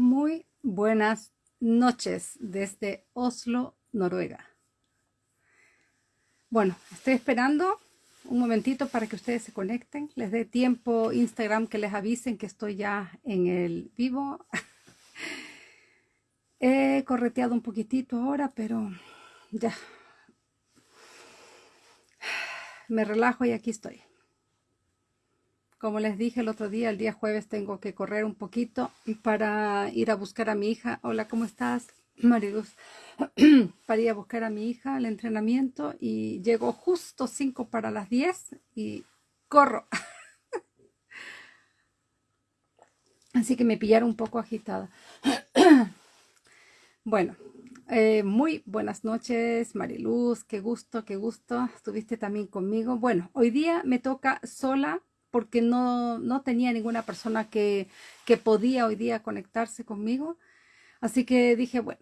Muy buenas noches desde Oslo, Noruega. Bueno, estoy esperando un momentito para que ustedes se conecten. Les dé tiempo Instagram que les avisen que estoy ya en el vivo. He correteado un poquitito ahora, pero ya. Me relajo y aquí estoy. Como les dije el otro día, el día jueves tengo que correr un poquito para ir a buscar a mi hija. Hola, ¿cómo estás, Mariluz? para ir a buscar a mi hija al entrenamiento y llego justo 5 para las 10 y corro. Así que me pillaron un poco agitada. bueno, eh, muy buenas noches, Mariluz. Qué gusto, qué gusto. Estuviste también conmigo. Bueno, hoy día me toca sola porque no, no tenía ninguna persona que, que podía hoy día conectarse conmigo. Así que dije, bueno,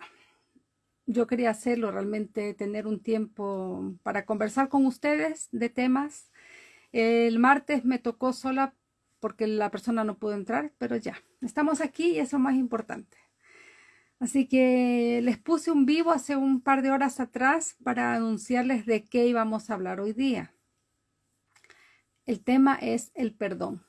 yo quería hacerlo, realmente tener un tiempo para conversar con ustedes de temas. El martes me tocó sola porque la persona no pudo entrar, pero ya, estamos aquí y eso es más importante. Así que les puse un vivo hace un par de horas atrás para anunciarles de qué íbamos a hablar hoy día. El tema es el perdón.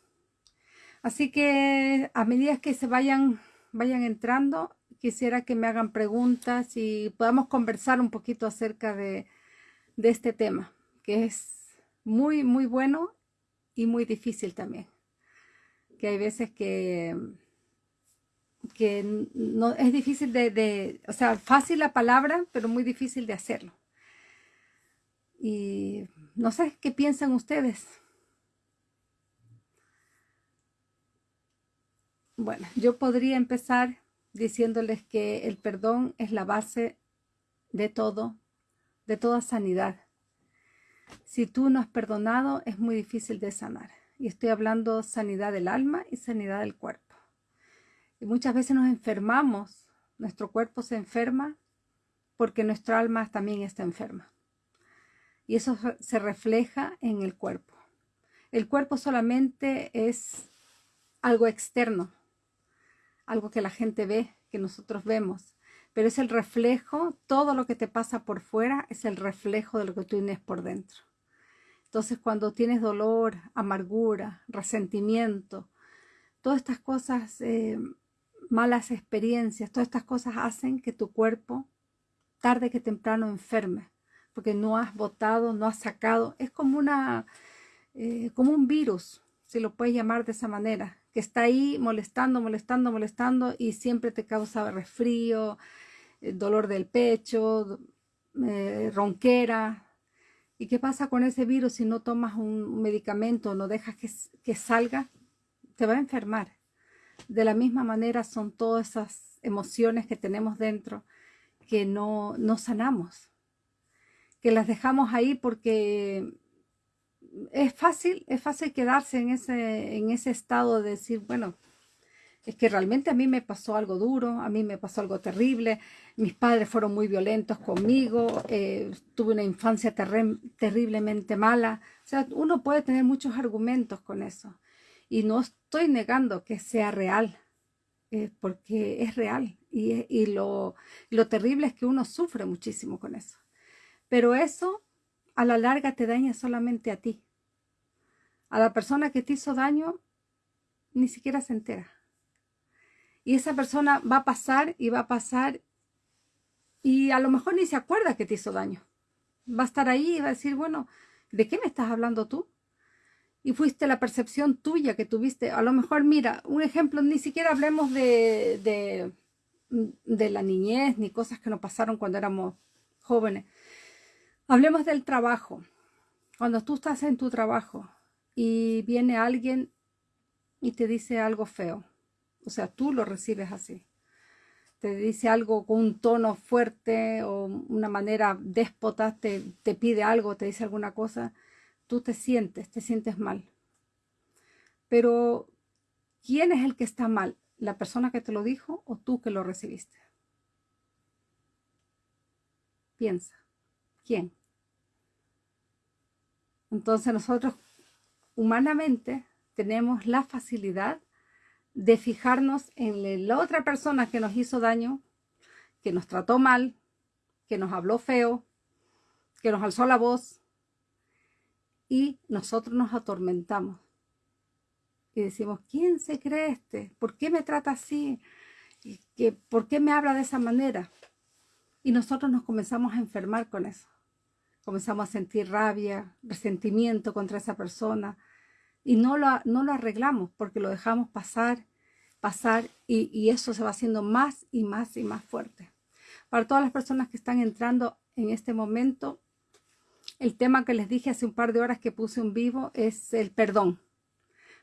Así que a medida que se vayan, vayan entrando, quisiera que me hagan preguntas y podamos conversar un poquito acerca de, de este tema, que es muy, muy bueno y muy difícil también. Que hay veces que, que no, es difícil de, de, o sea, fácil la palabra, pero muy difícil de hacerlo. Y no sé, ¿qué piensan ustedes? Bueno, yo podría empezar diciéndoles que el perdón es la base de todo, de toda sanidad. Si tú no has perdonado, es muy difícil de sanar. Y estoy hablando sanidad del alma y sanidad del cuerpo. Y muchas veces nos enfermamos, nuestro cuerpo se enferma porque nuestra alma también está enferma. Y eso se refleja en el cuerpo. El cuerpo solamente es algo externo, algo que la gente ve, que nosotros vemos, pero es el reflejo, todo lo que te pasa por fuera es el reflejo de lo que tú tienes por dentro. Entonces cuando tienes dolor, amargura, resentimiento, todas estas cosas, eh, malas experiencias, todas estas cosas hacen que tu cuerpo tarde que temprano enferme, porque no has botado, no has sacado, es como una, eh, como un virus, si lo puedes llamar de esa manera, que está ahí molestando, molestando, molestando y siempre te causa resfrío, eh, dolor del pecho, eh, ronquera. ¿Y qué pasa con ese virus si no tomas un medicamento, no dejas que, que salga? Te va a enfermar. De la misma manera son todas esas emociones que tenemos dentro que no, no sanamos, que las dejamos ahí porque es fácil, es fácil quedarse en ese, en ese estado de decir, bueno, es que realmente a mí me pasó algo duro, a mí me pasó algo terrible, mis padres fueron muy violentos conmigo, eh, tuve una infancia terriblemente mala. O sea, uno puede tener muchos argumentos con eso. Y no estoy negando que sea real, eh, porque es real. Y, y lo, lo terrible es que uno sufre muchísimo con eso. Pero eso a la larga te daña solamente a ti. A la persona que te hizo daño ni siquiera se entera. Y esa persona va a pasar y va a pasar y a lo mejor ni se acuerda que te hizo daño. Va a estar ahí y va a decir, bueno, ¿de qué me estás hablando tú? Y fuiste la percepción tuya que tuviste. A lo mejor, mira, un ejemplo, ni siquiera hablemos de, de, de la niñez ni cosas que nos pasaron cuando éramos jóvenes. Hablemos del trabajo. Cuando tú estás en tu trabajo y viene alguien y te dice algo feo, o sea, tú lo recibes así. Te dice algo con un tono fuerte o una manera déspota, te, te pide algo, te dice alguna cosa, tú te sientes, te sientes mal. Pero, ¿quién es el que está mal? ¿La persona que te lo dijo o tú que lo recibiste? Piensa. ¿Quién? Entonces nosotros humanamente tenemos la facilidad de fijarnos en la otra persona que nos hizo daño, que nos trató mal, que nos habló feo, que nos alzó la voz y nosotros nos atormentamos. Y decimos, ¿quién se cree este? ¿Por qué me trata así? ¿Por qué me habla de esa manera? Y nosotros nos comenzamos a enfermar con eso. Comenzamos a sentir rabia, resentimiento contra esa persona y no lo, no lo arreglamos porque lo dejamos pasar, pasar y, y eso se va haciendo más y más y más fuerte. Para todas las personas que están entrando en este momento, el tema que les dije hace un par de horas que puse un vivo es el perdón.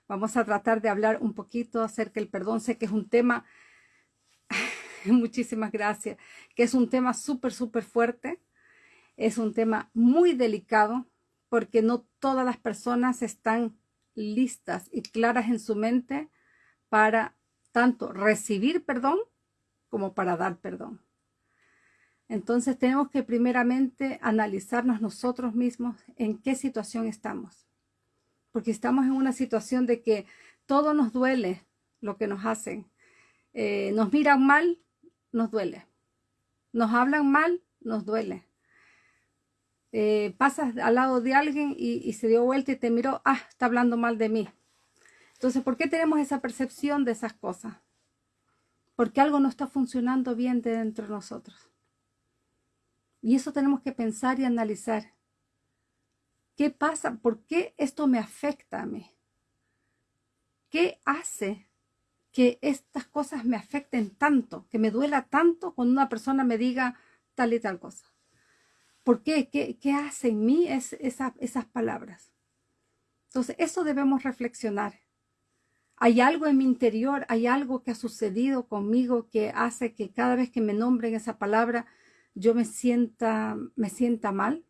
Vamos a tratar de hablar un poquito acerca del perdón. Sé que es un tema, muchísimas gracias, que es un tema súper, súper fuerte. Es un tema muy delicado porque no todas las personas están listas y claras en su mente para tanto recibir perdón como para dar perdón. Entonces tenemos que primeramente analizarnos nosotros mismos en qué situación estamos. Porque estamos en una situación de que todo nos duele lo que nos hacen. Eh, nos miran mal, nos duele. Nos hablan mal, nos duele. Eh, pasas al lado de alguien y, se dio vuelta y te miró, ah, está hablando mal de mí. Entonces, ¿por qué tenemos esa percepción de esas cosas? Porque algo no está funcionando bien dentro de nosotros. Y eso tenemos que pensar y analizar. ¿Qué pasa? ¿Por qué esto me afecta a mí? ¿Qué hace que estas cosas me afecten tanto, que me duela tanto cuando una persona me diga tal y tal cosa? ¿Por qué? ¿Qué, qué hace en mí es, esas palabras? Entonces, eso debemos reflexionar. Hay algo en mi interior, hay algo que ha sucedido conmigo que hace que cada vez que me nombren esa palabra, yo me sienta, me sienta mal.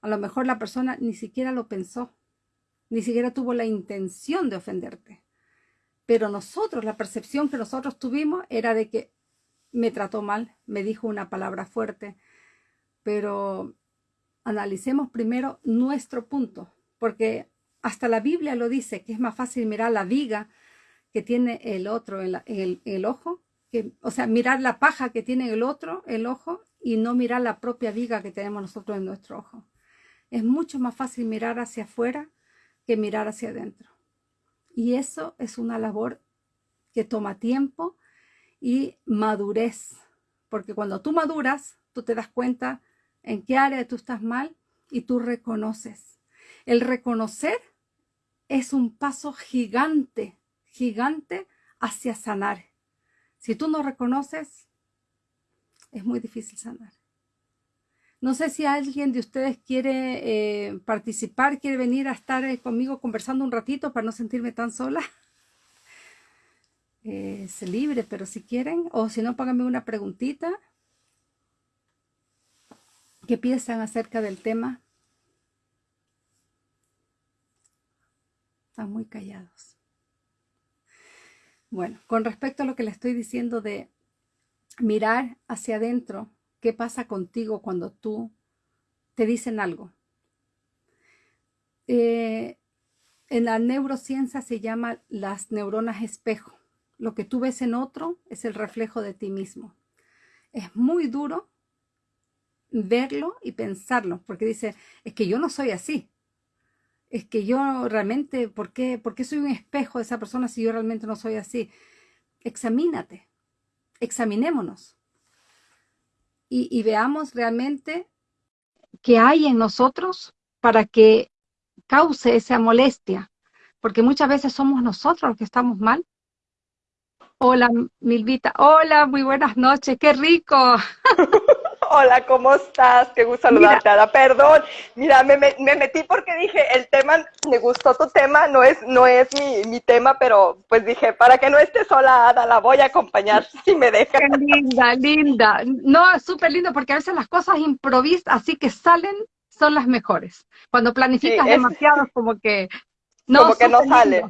A lo mejor la persona ni siquiera lo pensó, ni siquiera tuvo la intención de ofenderte. Pero nosotros, la percepción que nosotros tuvimos era de que me trató mal, me dijo una palabra fuerte. Pero analicemos primero nuestro punto, porque hasta la Biblia lo dice, que es más fácil mirar la viga que tiene el otro en, el, el, ojo o sea, mirar la paja que tiene el otro, el ojo, y no mirar la propia viga que tenemos nosotros en nuestro ojo. Es mucho más fácil mirar hacia afuera que mirar hacia adentro. Y eso es una labor que toma tiempo y madurez. Porque cuando tú maduras, tú te das cuenta en qué área tú estás mal y tú reconoces. El reconocer es un paso gigante, gigante hacia sanar. Si tú no reconoces, es muy difícil sanar. No sé si alguien de ustedes quiere eh, participar, quiere venir a estar eh, conmigo conversando un ratito para no sentirme tan sola. es libre, pero si quieren, o si no, páganme una preguntita. ¿Qué piensan acerca del tema? Están muy callados. Bueno, con respecto a lo que le estoy diciendo de mirar hacia adentro, ¿qué pasa contigo cuando tú te dicen algo? Eh, en la neurociencia se llama las neuronas espejo. Lo que tú ves en otro es el reflejo de ti mismo. Es muy duro verlo y pensarlo, porque dice, es que yo no soy así es que yo realmente, ¿por qué, ¿por qué soy un espejo de esa persona si yo realmente no soy así? Examínate, examinémonos y, y veamos realmente qué hay en nosotros para que cause esa molestia, porque muchas veces somos nosotros los que estamos mal. Hola, Milvita. Hola, muy buenas noches. ¡Qué rico! Hola, ¿cómo estás? Qué gusto saludarte, Ada. Perdón, mira, me, metí porque dije, el tema, me gustó tu tema, no es, no es mi, tema, pero pues dije, para que no esté sola, Ada, la voy a acompañar si me deja. Qué linda, linda. No, súper lindo porque a veces las cosas improvisas, así que salen, son las mejores. Cuando planificas demasiado, como que... No, como que no sale.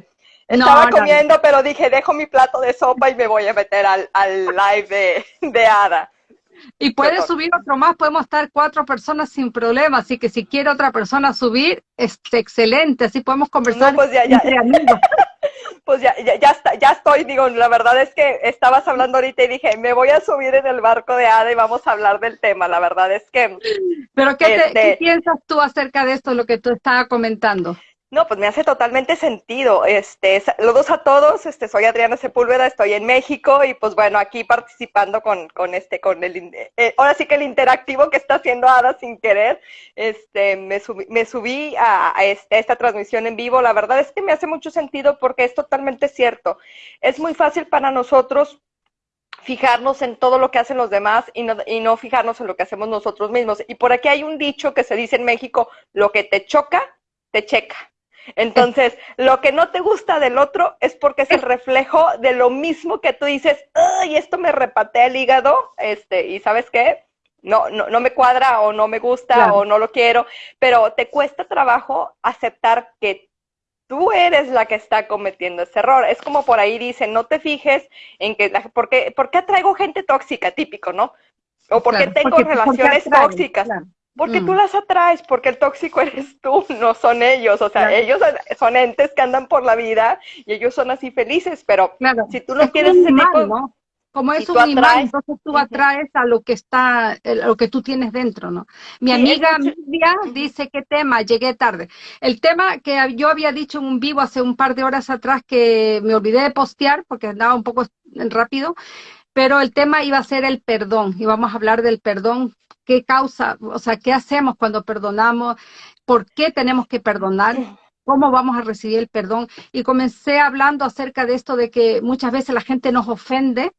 Estaba comiendo, pero dije, dejo mi plato de sopa y me voy a meter al, al live de, de Ada. Y puedes subir otro más, podemos estar cuatro personas sin problema, así que si quiere otra persona subir, es excelente, así podemos conversar pues entre amigos. Pues ya, ya, ya, está, ya estoy, digo, la verdad es que estabas hablando ahorita y dije, me voy a subir en el barco de Ada y vamos a hablar del tema, la verdad es que... Pero ¿qué, este, ¿qué piensas tú acerca de esto, lo que tú estabas comentando? No, pues me hace totalmente sentido. Este, saludos a todos. Este, soy Adriana Sepúlveda, estoy en México y pues bueno, aquí participando con, con este, con el, eh, ahora sí que el interactivo que está haciendo Ada sin querer. Este, me subí, me subí a, este, a, esta transmisión en vivo. La verdad es que me hace mucho sentido porque es totalmente cierto. Es muy fácil para nosotros fijarnos en todo lo que hacen los demás y no, y no fijarnos en lo que hacemos nosotros mismos. Y por aquí hay un dicho que se dice en México, lo que te choca, te checa. Entonces, lo que no te gusta del otro es porque es el reflejo de lo mismo que tú dices, ay, esto me repatea el hígado, este, y ¿sabes qué? No, no, no me cuadra o no me gusta o no lo quiero, pero te cuesta trabajo aceptar que tú eres la que está cometiendo ese error. Es como por ahí dicen, no te fijes en que, la, ¿por, qué, ¿por qué atraigo gente tóxica? Típico, ¿no? O por qué tengo relaciones tóxicas. Porque tú mm. las atraes, porque el tóxico eres tú, no son ellos. O sea, ellos son entes que andan por la vida y ellos son así felices, pero si tú no tienes ese tipo... ¿no? Como es un imán, entonces tú atraes a lo que está, lo que tú tienes dentro, ¿no? Mi amiga Miriam dice, ¿qué tema? Llegué tarde. El tema que yo había dicho en un vivo hace un par de horas atrás que me olvidé de postear porque andaba un poco rápido, pero el tema iba a ser el perdón, y vamos a hablar del perdón, qué causa, o sea, qué hacemos cuando perdonamos, por qué tenemos que perdonar, cómo vamos a recibir el perdón. Y comencé hablando acerca de esto de que muchas veces la gente nos ofende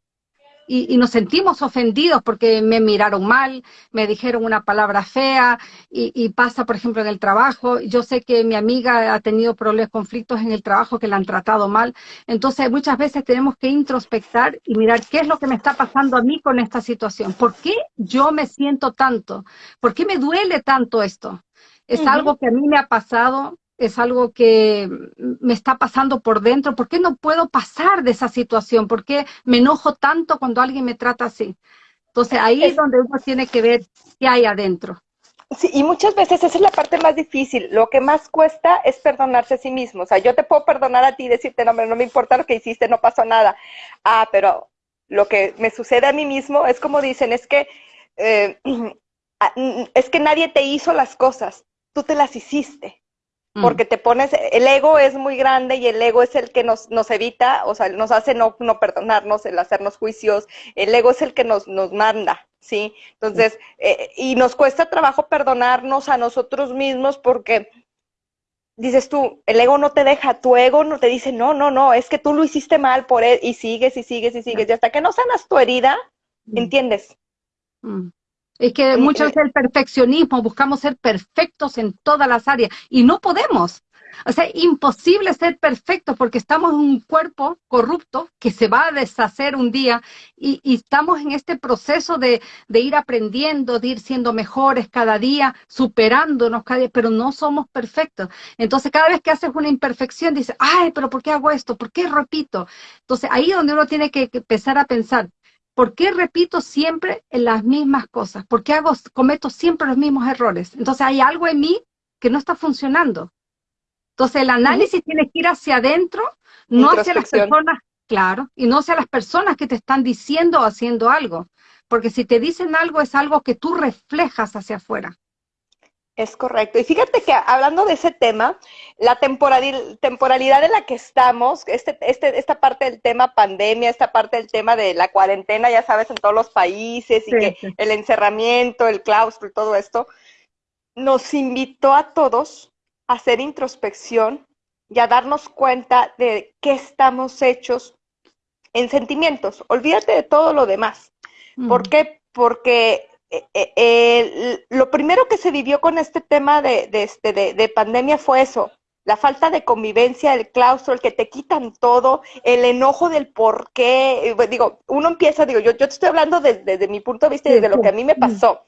y, nos sentimos ofendidos porque me miraron mal, me dijeron una palabra fea y, pasa, por ejemplo, en el trabajo. Yo sé que mi amiga ha tenido problemas, conflictos en el trabajo que la han tratado mal. Entonces, muchas veces tenemos que introspectar y mirar qué es lo que me está pasando a mí con esta situación. ¿Por qué yo me siento tanto? ¿Por qué me duele tanto esto? Es algo que a mí me ha pasado es algo que me está pasando por dentro. ¿Por qué no puedo pasar de esa situación? ¿Por qué me enojo tanto cuando alguien me trata así? Entonces ahí es, donde uno tiene que ver qué hay adentro. Sí, y muchas veces esa es la parte más difícil. Lo que más cuesta es perdonarse a sí mismo. O sea, yo te puedo perdonar a ti y decirte, no, no me importa lo que hiciste, no pasó nada. Ah, pero lo que me sucede a mí mismo es como dicen, es que, eh, ah, es que nadie te hizo las cosas, tú te las hiciste. Mm. porque te pones, el ego es muy grande y el ego es el que nos, nos evita, o sea, nos hace no, no perdonarnos, el hacernos juicios, el ego es el que nos, nos manda, ¿sí? Entonces, eh, y nos cuesta trabajo perdonarnos a nosotros mismos porque dices tú, el ego no te deja, tu ego no te dice, no, no, no, es que tú lo hiciste mal por él, y sigues y sigues y sigues, y hasta que no sanas tu herida, mm. ¿entiendes? Mm. Es que muchas veces el perfeccionismo, buscamos ser perfectos en todas las áreas y no podemos. O sea, imposible ser perfectos porque estamos en un cuerpo corrupto que se va a deshacer un día y, estamos en este proceso de, de, ir aprendiendo, de ir siendo mejores cada día, superándonos cada día, pero no somos perfectos. Entonces, cada vez que haces una imperfección, dices, ay, pero ¿por qué hago esto? ¿Por qué repito? Entonces, ahí es donde uno tiene que empezar a pensar, ¿Por qué repito siempre las mismas cosas? ¿Por qué hago, cometo siempre los mismos errores? Entonces hay algo en mí que no está funcionando. Entonces el análisis tiene que ir hacia adentro, no hacia las personas, claro, y no hacia las personas que te están diciendo o haciendo algo. Porque si te dicen algo es algo que tú reflejas hacia afuera. Es correcto. Y fíjate que hablando de ese tema, la temporalidad en la que estamos, este, este, esta parte del tema pandemia, esta parte del tema de la cuarentena, ya sabes, en todos los países y que el encerramiento, el claustro y todo esto, nos invitó a todos a hacer introspección y a darnos cuenta de qué estamos hechos en sentimientos. Olvídate de todo lo demás. ¿Por qué? Porque eh, eh, lo primero que se vivió con este tema de, este, de, pandemia fue eso, la falta de convivencia, el claustro, el que te quitan todo, el enojo del por qué. Eh, digo, uno empieza, digo, yo, yo te estoy hablando desde, mi punto de vista y desde lo que a mí me pasó.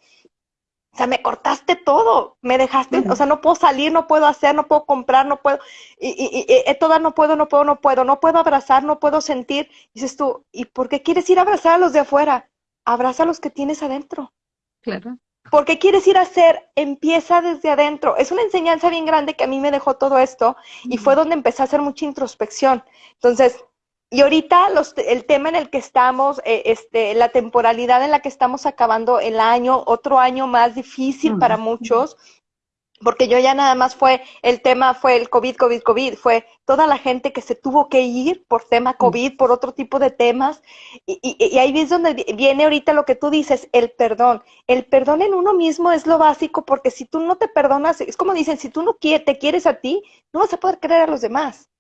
O sea, me cortaste todo, me dejaste, o sea, no puedo salir, no puedo hacer, no puedo comprar, no puedo, y, y, y, toda no puedo, no puedo, no puedo, no puedo abrazar, no puedo sentir. Dices tú, ¿y por qué quieres ir a abrazar a los de afuera? Abraza a los que tienes adentro. Claro. porque quieres ir a hacer, empieza desde adentro. Es una enseñanza bien grande que a mí me dejó todo esto y fue donde empecé a hacer mucha introspección. Entonces, y ahorita los, el tema en el que estamos, eh, este, la temporalidad en la que estamos acabando el año, otro año más difícil para muchos, porque yo ya nada más fue, el tema fue el COVID, COVID, COVID, fue toda la gente que se tuvo que ir por tema COVID, por otro tipo de temas, y, y, ahí es donde viene ahorita lo que tú dices, el perdón. El perdón en uno mismo es lo básico, porque si tú no te perdonas, es como dicen, si tú no te quieres a ti, no vas a poder querer a los demás.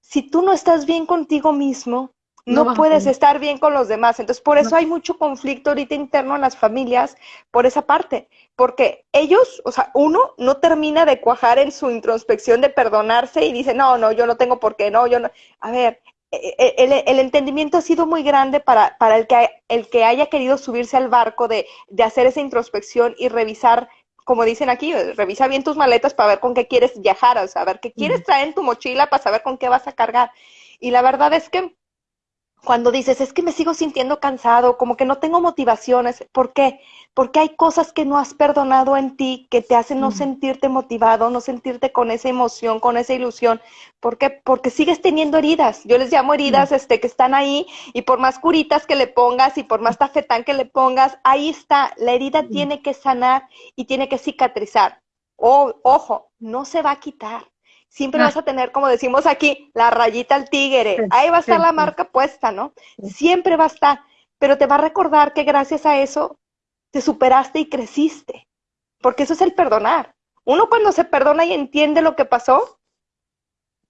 Si tú no estás bien contigo mismo, no, puedes estar bien con los demás. Entonces, por eso hay mucho conflicto ahorita interno en las familias por esa parte, porque ellos, o sea, uno no termina de cuajar en su introspección de perdonarse y dice, no, no, yo no tengo por qué, no, yo no. A ver, e, e, el, el entendimiento ha sido muy grande para, para el, que, el que haya querido subirse al barco de, de hacer esa introspección y revisar como dicen aquí, revisa bien tus maletas para ver con qué quieres viajar, o sea, ver qué quieres traer en tu mochila para saber con qué vas a cargar. Y la verdad es que cuando dices, es que me sigo sintiendo cansado, como que no tengo motivaciones, ¿por qué? Porque hay cosas que no has perdonado en ti que te hacen no sentirte motivado, no sentirte con esa emoción, con esa ilusión. ¿Por qué? Porque sigues teniendo heridas. Yo les llamo heridas este, que están ahí y por más curitas que le pongas y por más tafetán que le pongas, ahí está. La herida tiene que sanar y tiene que cicatrizar. O, ojo, no se va a quitar siempre ah. vas a tener, como decimos aquí, la rayita al tigre. Ahí va a estar la marca puesta, ¿no? Siempre va a estar, pero te va a recordar que gracias a eso te superaste y creciste, porque eso es el perdonar. Uno cuando se perdona y entiende lo que pasó,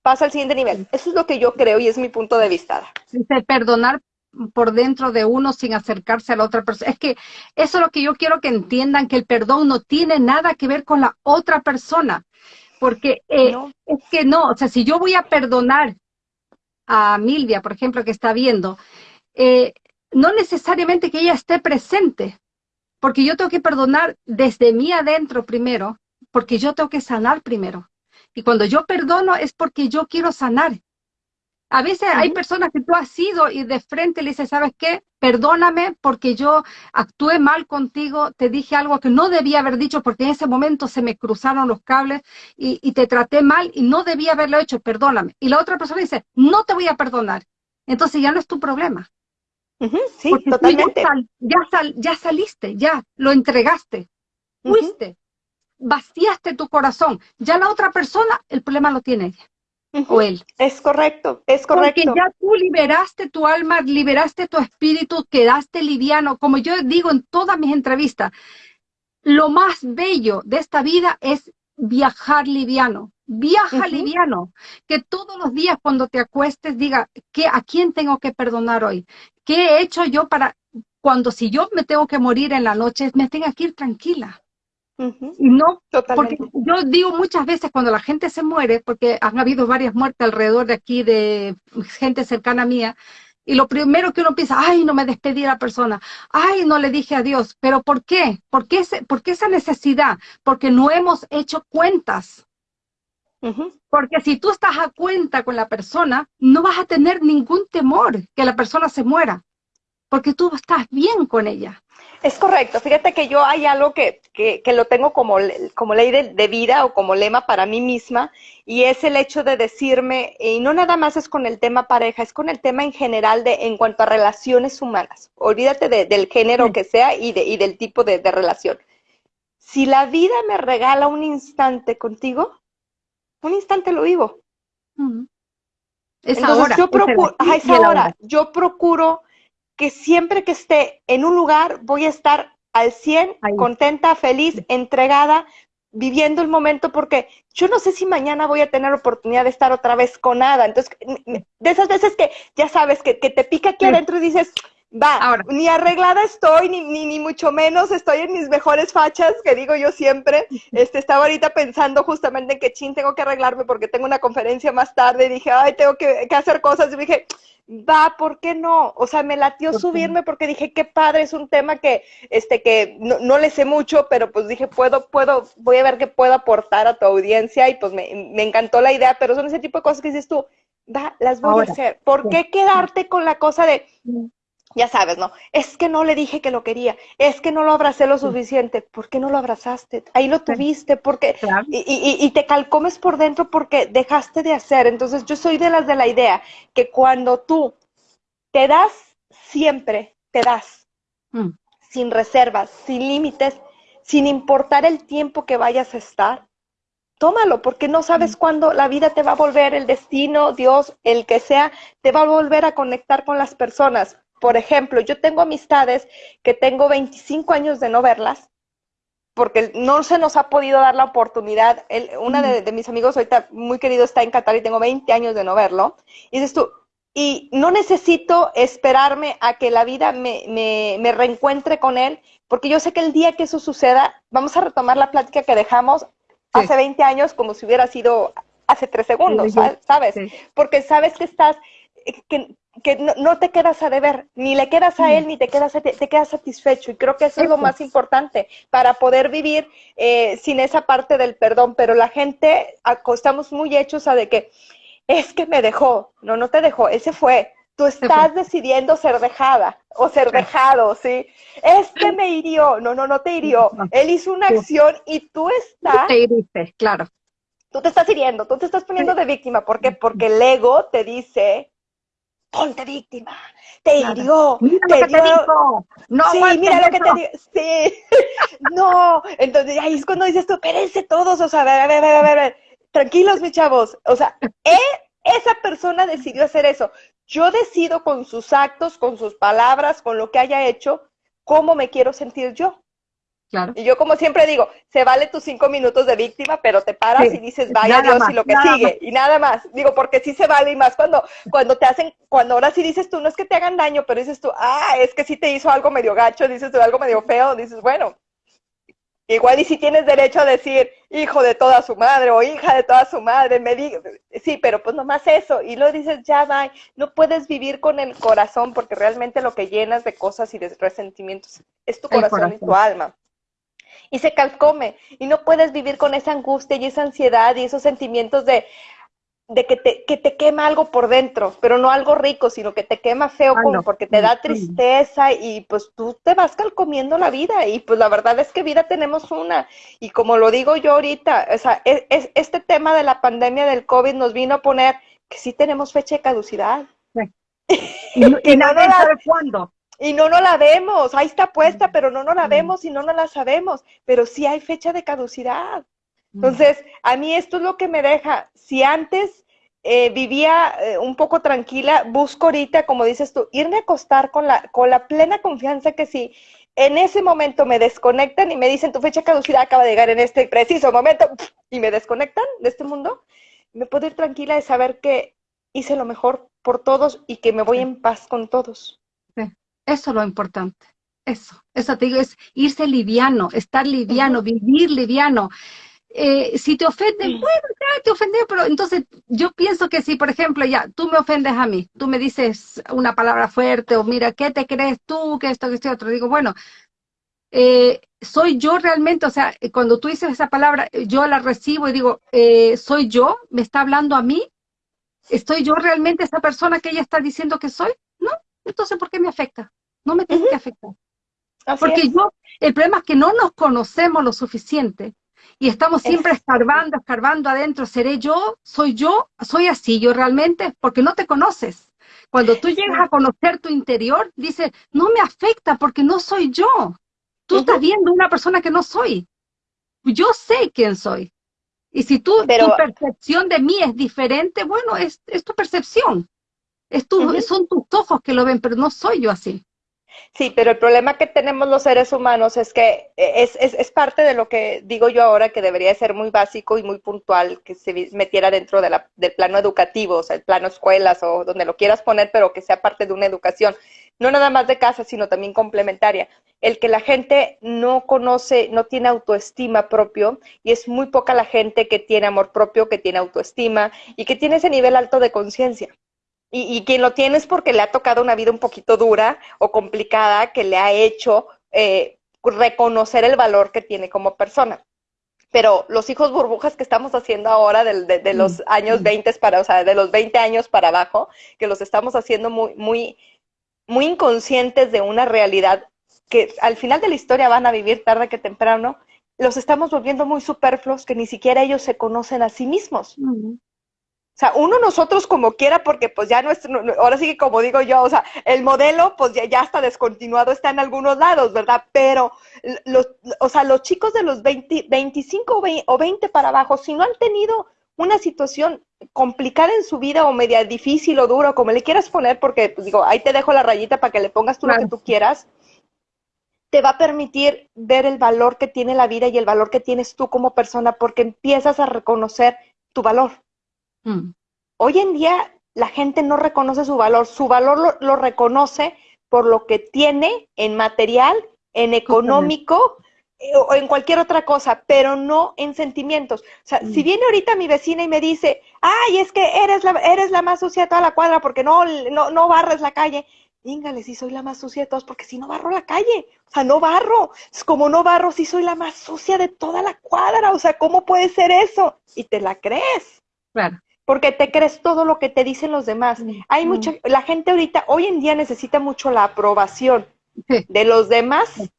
pasa al siguiente nivel. Eso es lo que yo creo y es mi punto de vista. El perdonar por dentro de uno sin acercarse a la otra persona. Es que eso es lo que yo quiero que entiendan, que el perdón no tiene nada que ver con la otra persona porque eh, es que no, o sea, si yo voy a perdonar a Milvia, por ejemplo, que está viendo, eh, no necesariamente que ella esté presente, porque yo tengo que perdonar desde mí adentro primero, porque yo tengo que sanar primero. Y cuando yo perdono es porque yo quiero sanar. A veces hay personas que tú has ido y de frente le dices, ¿sabes qué? Perdóname porque yo actué mal contigo, te dije algo que no debía haber dicho porque en ese momento se me cruzaron los cables y, te traté mal y no debía haberlo hecho, perdóname. Y la otra persona dice, no te voy a perdonar. Entonces ya no es tu problema. sí, totalmente. Ya, ya, saliste, ya lo entregaste, fuiste, vaciaste tu corazón. Ya la otra persona, el problema lo tiene ella o él. Es correcto, es correcto. Porque ya tú liberaste tu alma, liberaste tu espíritu, quedaste liviano. Como yo digo en todas mis entrevistas, lo más bello de esta vida es viajar liviano. Viaja liviano. Que todos los días cuando te acuestes diga, ¿qué, ¿a quién tengo que perdonar hoy? ¿Qué he hecho yo para, cuando si yo me tengo que morir en la noche, me tenga que ir tranquila? No, porque yo digo muchas veces cuando la gente se muere, porque han habido varias muertes alrededor de aquí de gente cercana mía, y lo primero que uno piensa, ay, no me despedí a la persona, ay, no le dije adiós, pero ¿por qué? ¿Por qué, ¿por qué esa necesidad? Porque no hemos hecho cuentas. Porque si tú estás a cuenta con la persona, no vas a tener ningún temor que la persona se muera, porque tú estás bien con ella. Es correcto. Fíjate que yo hay algo que, que, que lo tengo como, como ley de, vida o como lema para mí misma y es el hecho de decirme, y no nada más es con el tema pareja, es con el tema en general de en cuanto a relaciones humanas. Olvídate del género que sea y, de, y del tipo de, relación. Si la vida me regala un instante contigo, un instante lo vivo. Es ahora. Yo procuro, es ahora. Yo procuro que siempre que esté en un lugar voy a estar al 100, contenta, feliz, entregada, viviendo el momento, porque yo no sé si mañana voy a tener oportunidad de estar otra vez con nada. Entonces, de esas veces que ya sabes que, que te pica aquí adentro y dices, va, ni arreglada estoy, ni, ni, ni, mucho menos estoy en mis mejores fachas, que digo yo siempre. Este, estaba ahorita pensando justamente en que chin, tengo que arreglarme porque tengo una conferencia más tarde y dije, ay, tengo que, que hacer cosas. Y dije, va, ¿por qué no? O sea, me latió subirme porque dije, qué padre, es un tema que, este, que no, no, le sé mucho, pero pues dije, puedo, puedo, voy a ver qué puedo aportar a tu audiencia y pues me, me encantó la idea, pero son ese tipo de cosas que dices tú, va, las voy a hacer. ¿Por qué quedarte con la cosa de, ya sabes, ¿no? Es que no le dije que lo quería, es que no lo abracé lo suficiente. ¿Por qué no lo abrazaste? Ahí lo tuviste, porque y, y, te calcomes por dentro porque dejaste de hacer. Entonces yo soy de las de la idea que cuando tú te das siempre, te das, mm. sin reservas, sin límites, sin importar el tiempo que vayas a estar, tómalo, porque no sabes mm. cuándo la vida te va a volver, el destino, Dios, el que sea, te va a volver a conectar con las personas por ejemplo, yo tengo amistades que tengo 25 años de no verlas, porque no se nos ha podido dar la oportunidad. una de, mis amigos ahorita muy querido está en Qatar y tengo 20 años de no verlo. Y dices tú, y no necesito esperarme a que la vida me, me, reencuentre con él, porque yo sé que el día que eso suceda, vamos a retomar la plática que dejamos hace 20 años como si hubiera sido hace tres segundos, ¿sabes? Porque sabes que estás, que, que no, te quedas a deber, ni le quedas a él, mm. ni te quedas, te, quedas satisfecho. Y creo que eso es lo más importante para poder vivir eh, sin esa parte del perdón. Pero la gente, estamos muy hechos a de que es que me dejó. No, no te dejó, ese fue. Tú estás decidiendo ser dejada o ser dejado, ¿sí? Es que me hirió. No, no, no te hirió. Él hizo una acción y tú estás... Te hiriste, claro. Tú te estás hiriendo, tú te estás poniendo de víctima. ¿Por qué? Porque el ego te dice, ponte víctima, te hirió, te dio... No, sí, mira lo que te digo, sí, no, entonces ahí es cuando dices tú, espérense todos, o sea, a ver, a ver, a ver, a ver, tranquilos mis chavos, o sea, esa persona decidió hacer eso, yo decido con sus actos, con sus palabras, con lo que haya hecho, cómo me quiero sentir yo. Y yo como siempre digo, se vale tus cinco minutos de víctima, pero te paras y dices, vaya Dios y lo que sigue, y nada más. Digo, porque sí se vale y más cuando, cuando te hacen, cuando ahora sí dices tú, no es que te hagan daño, pero dices tú, ah, es que sí te hizo algo medio gacho, dices tú algo medio feo, dices, bueno, igual y si tienes derecho a decir, hijo de toda su madre o hija de toda su madre, me diga, sí, pero pues nomás eso, y luego dices, ya va, no puedes vivir con el corazón, porque realmente lo que llenas de cosas y de resentimientos es tu corazón. y tu alma y se calcome y no puedes vivir con esa angustia y esa ansiedad y esos sentimientos de, de que, te, que te quema algo por dentro, pero no algo rico, sino que te quema feo porque te da tristeza y pues tú te vas calcomiendo la vida y pues la verdad es que vida tenemos una. Y como lo digo yo ahorita, o sea, es, es, este tema de la pandemia del COVID nos vino a poner que sí tenemos fecha de caducidad. Y, y, nadie sabe cuándo y no nos la vemos, ahí está puesta, pero no nos la vemos y no nos la sabemos, pero sí hay fecha de caducidad. Entonces, a mí esto es lo que me deja, si antes eh, vivía eh, un poco tranquila, busco ahorita, como dices tú, irme a acostar con la, con la plena confianza que si en ese momento me desconectan y me dicen tu fecha de caducidad acaba de llegar en este preciso momento y me desconectan de este mundo, me puedo ir tranquila de saber que hice lo mejor por todos y que me voy en paz con todos. Eso es lo importante. Eso, eso te digo, es irse liviano, estar liviano, vivir liviano. Eh, si te ofenden, bueno, ya te ofendí, pero entonces yo pienso que si, por ejemplo, ya tú me ofendes a mí, tú me dices una palabra fuerte o mira, ¿qué te crees tú? Que esto, que esto, otro. Digo, bueno, eh, soy yo realmente, o sea, cuando tú dices esa palabra, yo la recibo y digo, eh, soy yo, me está hablando a mí, ¿estoy yo realmente esa persona que ella está diciendo que soy? Entonces ¿por qué me afecta? No me tiene que afectar. Porque yo, el problema es que no nos conocemos lo suficiente y estamos siempre escarbando, escarbando adentro. ¿Seré yo? ¿Soy yo? ¿Soy así yo realmente? Porque no te conoces. Cuando tú llegas a conocer tu interior, dices, no me afecta porque no soy yo. Tú estás viendo una persona que no soy. Yo sé quién soy. Y si tú, tu percepción de mí es diferente, bueno, es, es tu percepción. Es tu, Son tus ojos que lo ven, pero no soy yo así. Sí, pero el problema que tenemos los seres humanos es que eh, es, es, es, parte de lo que digo yo ahora que debería ser muy básico y muy puntual, que se metiera dentro de la, del plano educativo, o sea, el plano escuelas o donde lo quieras poner, pero que sea parte de una educación, no nada más de casa, sino también complementaria. El que la gente no conoce, no tiene autoestima propio y es muy poca la gente que tiene amor propio, que tiene autoestima y que tiene ese nivel alto de conciencia. Y, quien lo tiene es porque le ha tocado una vida un poquito dura o complicada que le ha hecho eh, reconocer el valor que tiene como persona. Pero los hijos burbujas que estamos haciendo ahora de, los mm, años 20 mm. para, o sea, de los 20 años para abajo, que los estamos haciendo muy, muy, muy inconscientes de una realidad que al final de la historia van a vivir tarde que temprano, los estamos volviendo muy superfluos que ni siquiera ellos se conocen a sí mismos. O sea, uno nosotros como quiera, porque pues ya nuestro, ahora sí que como digo yo, o sea, el modelo pues ya, ya está descontinuado, está en algunos lados, ¿verdad? Pero los, o sea, los chicos de los 20, 25 o 20 para abajo, si no han tenido una situación complicada en su vida o media difícil o duro, como le quieras poner, porque pues digo, ahí te dejo la rayita para que le pongas tú lo que tú quieras, te va a permitir ver el valor que tiene la vida y el valor que tienes tú como persona, porque empiezas a reconocer tu valor. Mm. Hoy en día la gente no reconoce su valor, su valor lo, reconoce por lo que tiene en material, en económico eh, o en cualquier otra cosa, pero no en sentimientos. O sea, si mm. viene ahorita mi vecina y me dice, ay, es que eres la, eres la más sucia de toda la cuadra porque no, no, no barres la calle, díngale si soy la más sucia de todos, porque si no barro la calle, o sea, no barro, es como no barro si soy la más sucia de toda la cuadra, o sea, ¿cómo puede ser eso? Y te la crees. Claro porque te crees todo lo que te dicen los demás. Hay mucha, la gente ahorita, hoy en día necesita mucho la aprobación de los demás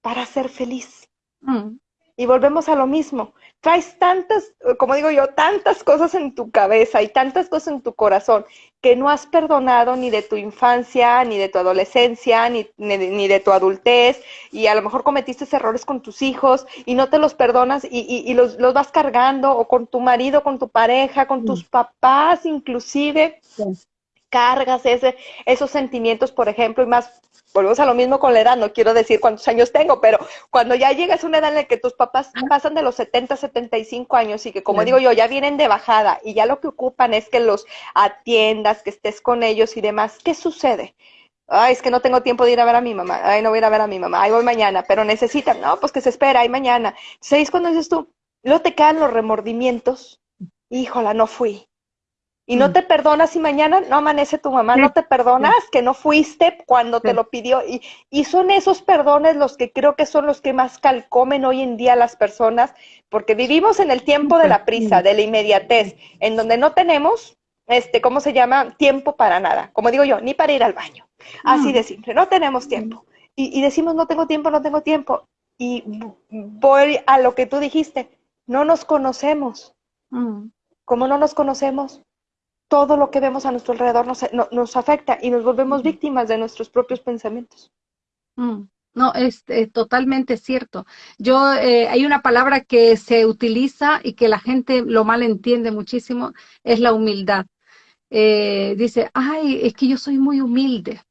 para ser feliz. Mm. Y volvemos a lo mismo. Traes tantas, como digo yo, tantas cosas en tu cabeza y tantas cosas en tu corazón que no has perdonado ni de tu infancia, ni de tu adolescencia, ni, ni, de tu adultez, y a lo mejor cometiste errores con tus hijos y no te los perdonas y, y, los, los, vas cargando, o con tu marido, con tu pareja, con tus papás inclusive. Cargas ese, esos sentimientos, por ejemplo, y más volvemos a lo mismo con la edad, no quiero decir cuántos años tengo, pero cuando ya llegas a una edad en la que tus papás pasan de los 70, 75 años y que como digo yo, ya vienen de bajada y ya lo que ocupan es que los atiendas, que estés con ellos y demás, ¿qué sucede? Ay, es que no tengo tiempo de ir a ver a mi mamá. Ay, no voy a ir a ver a mi mamá. Ay, voy mañana, pero necesitan. No, pues que se espera, ay, mañana. Entonces, cuando dices tú, luego te quedan los remordimientos. Híjola, no fui y no mm. te perdonas y mañana no amanece tu mamá, no te perdonas que no fuiste cuando te lo pidió. Y, y, son esos perdones los que creo que son los que más calcomen hoy en día las personas, porque vivimos en el tiempo de la prisa, de la inmediatez, en donde no tenemos, este, ¿cómo se llama? Tiempo para nada. Como digo yo, ni para ir al baño. Así de simple, no tenemos tiempo. Y, y decimos, no tengo tiempo, no tengo tiempo. Y voy a lo que tú dijiste, no nos conocemos. Mm. ¿Cómo no nos conocemos? Todo lo que vemos a nuestro alrededor nos, nos afecta y nos volvemos víctimas de nuestros propios pensamientos. Mm, no, es, totalmente cierto. Yo, eh, hay una palabra que se utiliza y que la gente lo mal entiende muchísimo, es la humildad. Eh, dice, ay, es que yo soy muy humilde.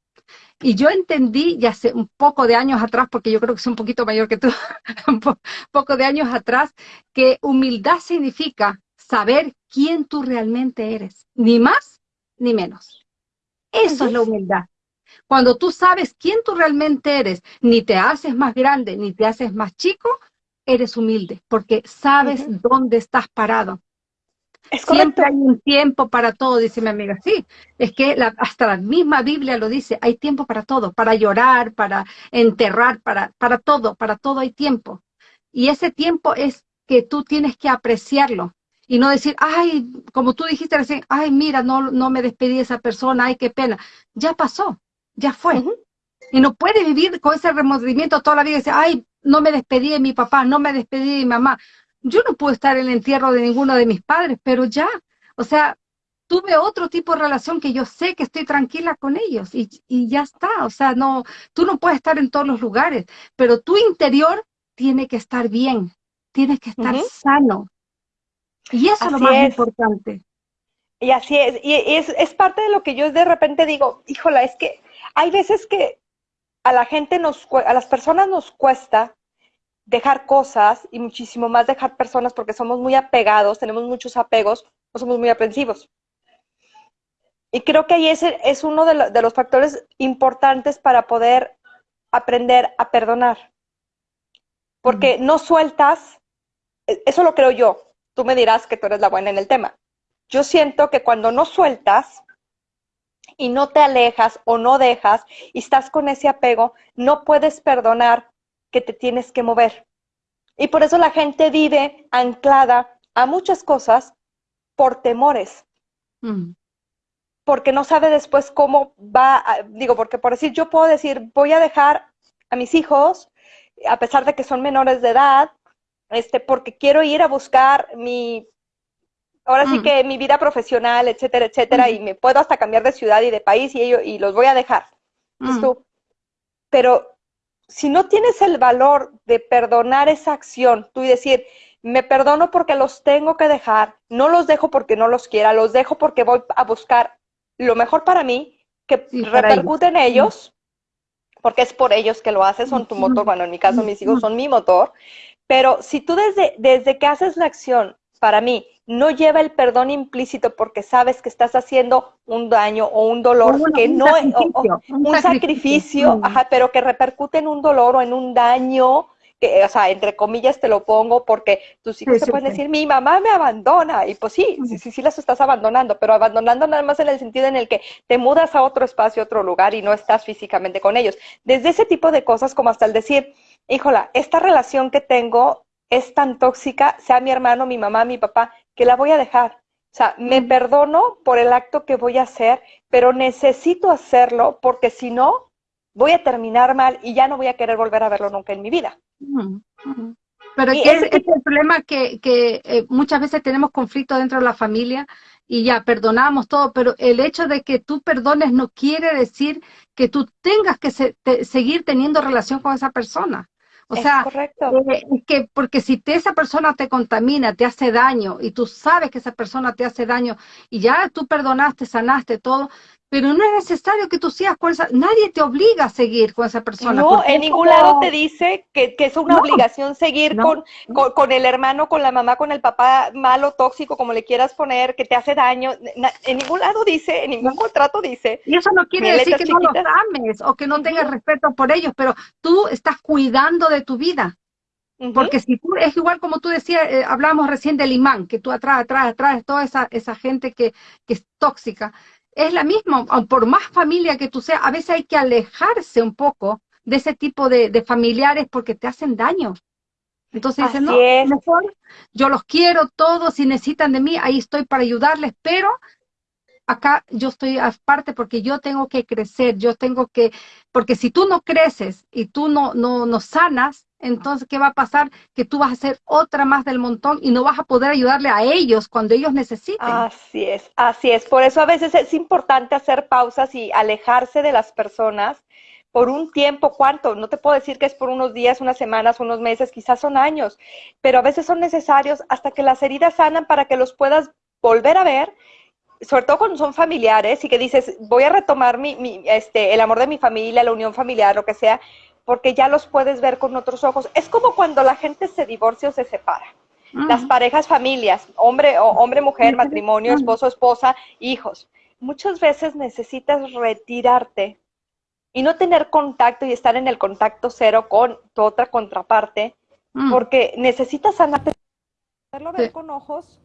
Y yo entendí ya hace un poco de años atrás, porque yo creo que soy un poquito mayor que tú, un poco de años atrás, que humildad significa saber quién tú realmente eres, ni más ni menos. Eso es la humildad. Cuando tú sabes quién tú realmente eres, ni te haces más grande, ni te haces más chico, eres humilde, porque sabes dónde estás parado. Siempre hay un tiempo para todo, dice mi amiga. Sí, es que hasta la misma Biblia lo dice, hay tiempo para todo, para llorar, para enterrar, para, para todo, para todo hay tiempo. Y ese tiempo es que tú tienes que apreciarlo, y no decir, ay, como tú dijiste recién, ay, mira, no, no me despedí de esa persona, ay, qué pena. Ya pasó, ya fue. Y no puede vivir con ese remordimiento toda la vida y decir, ay, no me despedí de mi papá, no me despedí de mi mamá. Yo no puedo estar en el entierro de ninguno de mis padres, pero ya, o sea, tuve otro tipo de relación que yo sé que estoy tranquila con ellos y, y ya está. O sea, no, tú no puedes estar en todos los lugares, pero tu interior tiene que estar bien, tienes que estar sano, y eso es lo más importante. Y así es, y es, es, parte de lo que yo de repente digo, híjola, es que hay veces que a la gente nos, a las personas nos cuesta dejar cosas y muchísimo más dejar personas porque somos muy apegados, tenemos muchos apegos, o somos muy aprensivos. Y creo que ahí es, es uno de, de los factores importantes para poder aprender a perdonar. Porque no sueltas, e, eso lo creo yo, Tú me dirás que tú eres la buena en el tema. Yo siento que cuando no sueltas y no te alejas o no dejas y estás con ese apego, no puedes perdonar que te tienes que mover. Y por eso la gente vive anclada a muchas cosas por temores. Mm. porque no sabe después cómo va, digo, porque por decir, yo puedo decir, voy a dejar a mis hijos, a pesar de que son menores de edad, este, porque quiero ir a buscar mi, ahora sí mm. que mi vida profesional, etcétera, etcétera, y me puedo hasta cambiar de ciudad y de país y, ello, y los voy a dejar. Mm. Pero si no tienes el valor de perdonar esa acción, tú y decir, me perdono porque los tengo que dejar, no los dejo porque no los quiera, los dejo porque voy a buscar lo mejor para mí, que repercute en ellos, porque es por ellos que lo haces, son tu motor, bueno, en mi caso mis hijos son mi motor, pero si tú desde, desde que haces la acción, para mí, no lleva el perdón implícito porque sabes que estás haciendo un daño o un dolor que no es un, sacrificio, pero que repercute en un dolor o en un daño que, o sea, entre comillas te lo pongo porque tus hijos te pueden decir, mi mamá me abandona, y pues sí, sí, sí, sí las estás abandonando, pero abandonando nada más en el sentido en el que te mudas a otro espacio, otro lugar y no estás físicamente con ellos. Desde ese tipo de cosas como hasta el decir, híjola, esta relación que tengo es tan tóxica, sea mi hermano, mi mamá, mi papá, que la voy a dejar. O sea, me perdono por el acto que voy a hacer, pero necesito hacerlo porque si no, voy a terminar mal y ya no voy a querer volver a verlo nunca en mi vida. Pero es, es, el problema que, que eh, muchas veces tenemos conflictos dentro de la familia y ya perdonamos todo, pero el hecho de que tú perdones no quiere decir que tú tengas que seguir teniendo relación con esa persona. O sea, eh, es que porque si te, esa persona te contamina, te hace daño y tú sabes que esa persona te hace daño y ya tú perdonaste, sanaste todo, pero no es necesario que tú sigas con esa, nadie te obliga a seguir con esa persona. No, en ningún lado te dice que, es una obligación seguir con, con, el hermano, con la mamá, con el papá malo, tóxico, como le quieras poner, que te hace daño. En ningún lado dice, en ningún contrato dice. Y eso no quiere decir que no los ames o que no tengas respeto por ellos, pero tú estás cuidando de tu vida. Porque si tú, es igual como tú decías, eh, hablábamos recién del imán, que tú atrás, atrás, atrás, toda esa, esa gente que, que es tóxica es la misma, por más familia que tú seas, a veces hay que alejarse un poco de ese tipo de, familiares porque te hacen daño. Entonces dicen, no, mejor yo los quiero todos, si necesitan de mí, ahí estoy para ayudarles, pero acá yo estoy aparte porque yo tengo que crecer, yo tengo que, porque si tú no creces y tú no, no, no sanas, entonces, ¿qué va a pasar? Que tú vas a ser otra más del montón y no vas a poder ayudarle a ellos cuando ellos necesiten. Así es, así es. Por eso a veces es importante hacer pausas y alejarse de las personas por un tiempo, ¿cuánto? No te puedo decir que es por unos días, unas semanas, unos meses, quizás son años, pero a veces son necesarios hasta que las heridas sanan para que los puedas volver a ver sobre todo cuando son familiares y que dices, voy a retomar mi, mi, este, el amor de mi familia, la unión familiar, lo que sea, porque ya los puedes ver con otros ojos. Es como cuando la gente se divorcia o se separa. Las parejas, familias, hombre, o hombre, mujer, matrimonio, esposo, esposa, hijos. Muchas veces necesitas retirarte y no tener contacto y estar en el contacto cero con tu otra contraparte, porque necesitas sanarte, verlo ver con ojos.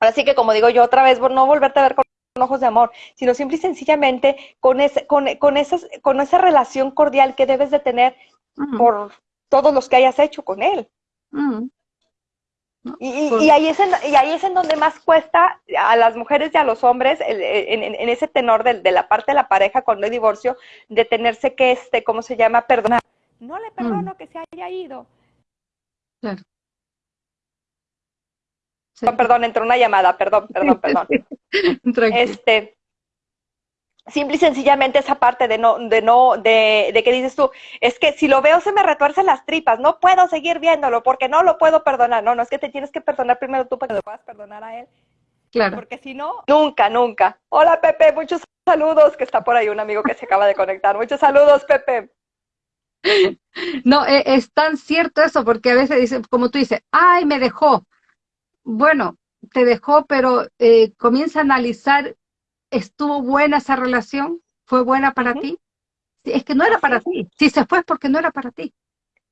Así que como digo yo otra vez, no volverte a ver con ojos de amor, sino simple y sencillamente con, ese, con, con, esas, con esa relación cordial que debes de tener por todos los que hayas hecho con él. y, y, ahí es en, y ahí es en donde más cuesta a las mujeres y a los hombres, en, ese tenor de, de, la parte de la pareja cuando hay divorcio, de tenerse que, este, ¿cómo se llama? Perdonar. No le perdono que se haya ido. Claro. Perdón, entró una llamada, perdón, perdón, perdón. este, simple y sencillamente esa parte de no, de no, de, de, que dices tú, es que si lo veo se me retuercen las tripas, no puedo seguir viéndolo porque no lo puedo perdonar. No, no es que te tienes que perdonar primero tú para que lo puedas perdonar a él. Claro. Porque si no, nunca, nunca. Hola Pepe, muchos saludos, que está por ahí un amigo que se acaba de conectar. Muchos saludos, Pepe. No, e, es tan cierto eso, porque a veces dicen, como tú dices, ay, me dejó. Bueno, te dejó, pero eh, comienza a analizar, ¿estuvo buena esa relación? ¿Fue buena para ti? Es que no era para ti. Si se fue es porque no era para ti.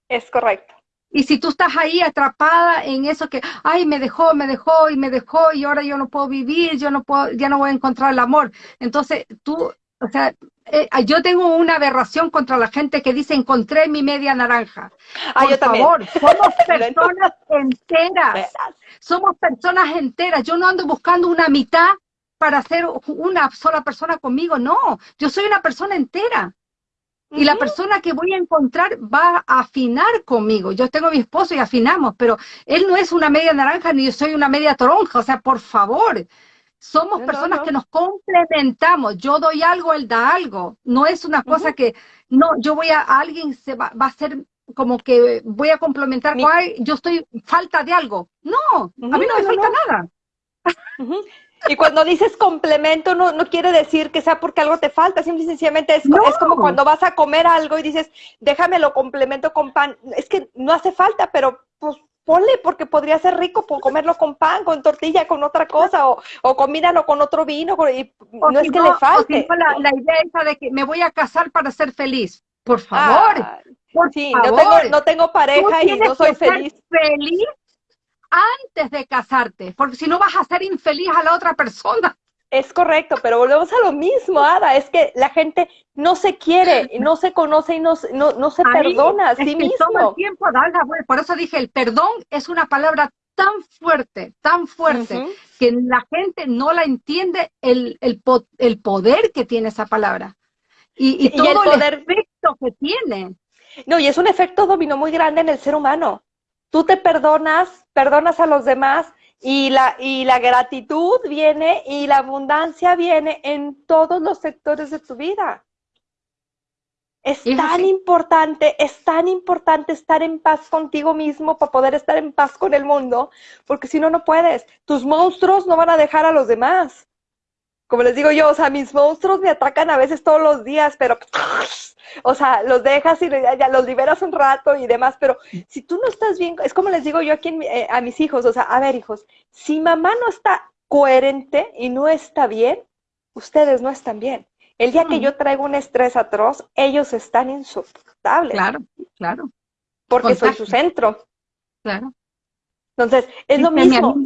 Es correcto. Y si tú estás ahí atrapada en eso que, ay, me dejó, me dejó y me dejó y ahora yo no puedo vivir, yo no puedo, ya no voy a encontrar el amor. Entonces tú, o sea, eh, yo tengo una aberración contra la gente que dice encontré mi media naranja. Ah, Por favor, somos personas enteras. Somos personas enteras. Yo no ando buscando una mitad para ser una sola persona conmigo, no, yo soy una persona entera. Y la persona que voy a encontrar va a afinar conmigo. Yo tengo a mi esposo y afinamos, pero él no es una media naranja ni yo soy una media toronja. O sea, por favor, somos personas que nos complementamos. Yo doy algo, él da algo. No es una cosa que, no, yo voy a, alguien se va, va, a ser como que voy a complementar, yo estoy falta de algo. No, a mí no me falta nada. Y cuando dices complemento, no, no quiere decir que sea porque algo te falta, simple y sencillamente es, es, como cuando vas a comer algo y dices, déjame lo complemento con pan. Es que no hace falta, pero pues ponle porque podría ser rico por comerlo con pan, con tortilla, con otra cosa, o, o combínalo con otro vino, y no es que le falte. la, la, idea esa de que me voy a casar para ser feliz. Por favor. Ah, sí, No, tengo, no tengo pareja y no soy feliz. feliz antes de casarte, porque si no vas a ser infeliz a la otra persona. Es correcto, pero volvemos a lo mismo, Ada, es que la gente no se quiere, no se conoce y no, no, no se perdona a sí mismo. Toma el tiempo por eso dije, el perdón es una palabra tan fuerte, tan fuerte, que la gente no la entiende el, el, el, poder que tiene esa palabra. Y, y, todo el, poder... efecto que tiene. No, y es un efecto dominó muy grande en el ser humano. Tú te perdonas, perdonas a los demás y la, y la gratitud viene y la abundancia viene en todos los sectores de tu vida. Es tan importante, es tan importante estar en paz contigo mismo para poder estar en paz con el mundo, porque si no, no puedes. Tus monstruos no van a dejar a los demás como les digo yo, o sea, mis monstruos me atacan a veces todos los días, pero, o sea, los dejas y ya los liberas un rato y demás, pero si tú no estás bien, es como les digo yo aquí eh, a mis hijos, o sea, a ver, hijos, si mamá no está coherente y no está bien, ustedes no están bien. El día que yo traigo un estrés atroz, ellos están insoportables. Claro, claro. Porque soy su centro. Claro. Entonces, es lo mismo